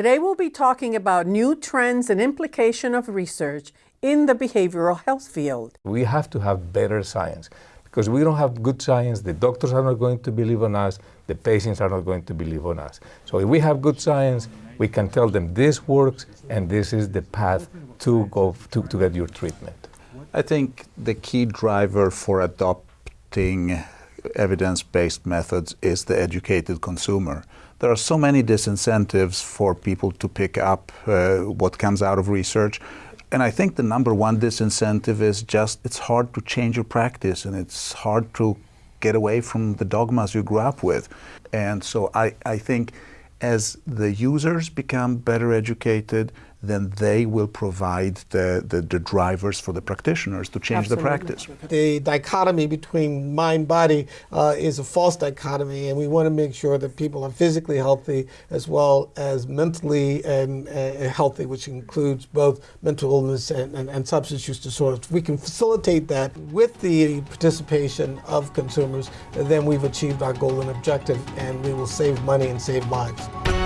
Today we'll be talking about new trends and implication of research in the behavioral health field. We have to have better science because we don't have good science, the doctors are not going to believe on us, the patients are not going to believe on us. So if we have good science, we can tell them this works and this is the path to go to, to get your treatment. I think the key driver for adopting evidence-based methods is the educated consumer. There are so many disincentives for people to pick up uh, what comes out of research. And I think the number one disincentive is just it's hard to change your practice and it's hard to get away from the dogmas you grew up with. And so I, I think as the users become better educated, then they will provide the, the, the, drivers for the practitioners to change Absolutely. the practice. The dichotomy between mind body uh, is a false dichotomy, and we want to make sure that people are physically healthy as well as mentally and, uh, healthy, which includes both mental illness and, and, and substance use disorders. We can facilitate that with the participation of consumers, then we've achieved our goal and objective, and we will save money and save lives.